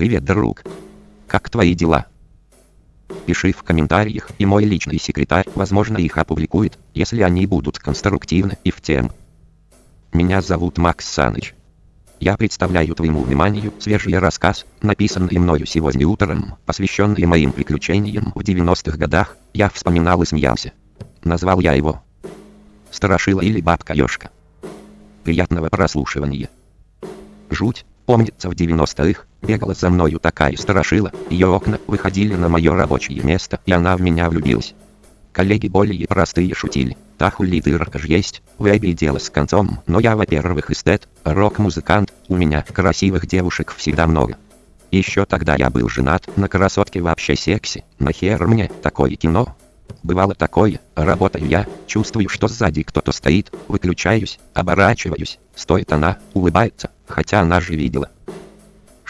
Привет, друг. Как твои дела? Пиши в комментариях, и мой личный секретарь, возможно, их опубликует, если они будут конструктивны и в тем. Меня зовут Макс Саныч. Я представляю твоему вниманию свежий рассказ, написанный мною сегодня утром, посвященный моим приключениям в 90-х годах, я вспоминал и смеялся. Назвал я его «Страшила или бабка Ёшка». Приятного прослушивания. Жуть, помнится в 90-х, бегала за мною такая страшила, ее окна выходили на мое рабочее место, и она в меня влюбилась. Коллеги более простые шутили, та хули дырка ж есть, в дело с концом, но я во-первых эстет, рок-музыкант, у меня красивых девушек всегда много. Еще тогда я был женат, на красотке вообще секси, нахер мне такое кино, Бывало такое, работаю я, чувствую, что сзади кто-то стоит, выключаюсь, оборачиваюсь, стоит она, улыбается, хотя она же видела,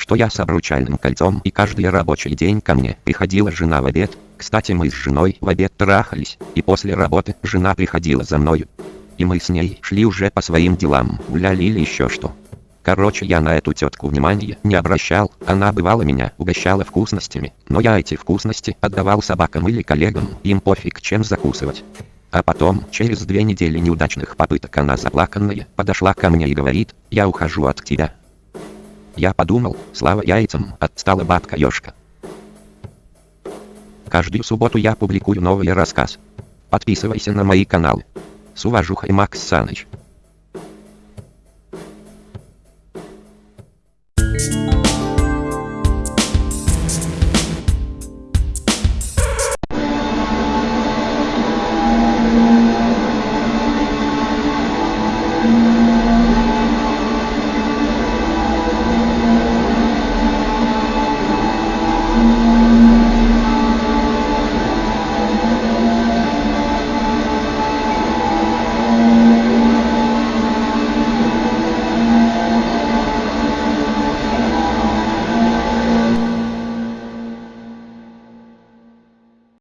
что я с обручальным кольцом и каждый рабочий день ко мне приходила жена в обед, кстати мы с женой в обед трахались, и после работы жена приходила за мною. И мы с ней шли уже по своим делам, гуляли или еще что. Короче, я на эту тетку внимания не обращал, она бывала меня угощала вкусностями, но я эти вкусности отдавал собакам или коллегам, им пофиг чем закусывать. А потом, через две недели неудачных попыток она заплаканная, подошла ко мне и говорит, я ухожу от тебя. Я подумал, слава яйцам, отстала бабка ёшка. Каждую субботу я публикую новый рассказ. Подписывайся на мои каналы. С уважухой Макс Саныч.